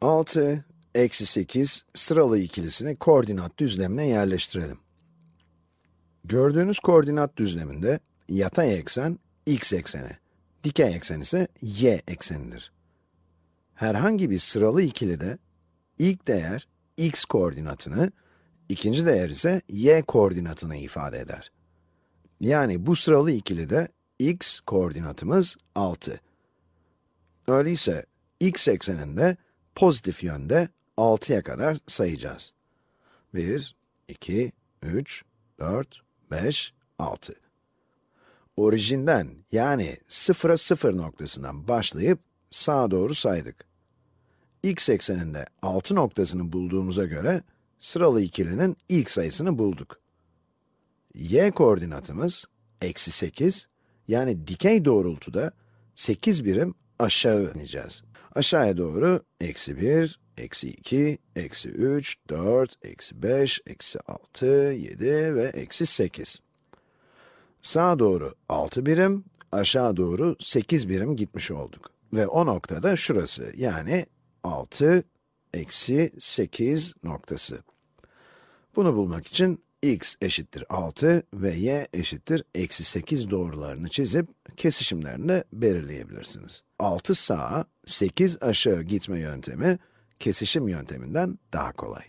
6, eksi 8 sıralı ikilisini koordinat düzlemine yerleştirelim. Gördüğünüz koordinat düzleminde yatay eksen x ekseni, dikey eksen ise y eksenidir. Herhangi bir sıralı ikilide ilk değer x koordinatını, ikinci değer ise y koordinatını ifade eder. Yani bu sıralı ikilide x koordinatımız 6. Öyleyse x ekseninde pozitif yönde 6'ya kadar sayacağız. 1, 2, 3, 4, 5, 6. Orijinden yani 0'a 0 noktasından başlayıp sağa doğru saydık. x ekseninde 6 noktasını bulduğumuza göre sıralı ikilinin ilk sayısını bulduk. y koordinatımız eksi 8, yani dikey doğrultuda 8 birim aşağı ineceğiz. Aşağıya doğru eksi 1, eksi 2, eksi 3, 4, eksi 5, eksi 6, 7 ve eksi 8. Sağa doğru 6 birim, aşağı doğru 8 birim gitmiş olduk. Ve o noktada şurası, yani 6, eksi 8 noktası. Bunu bulmak için x eşittir 6 ve y eşittir eksi 8 doğrularını çizip kesişimlerini belirleyebilirsiniz. 6 sağa, 8 aşağı gitme yöntemi, kesişim yönteminden daha kolay.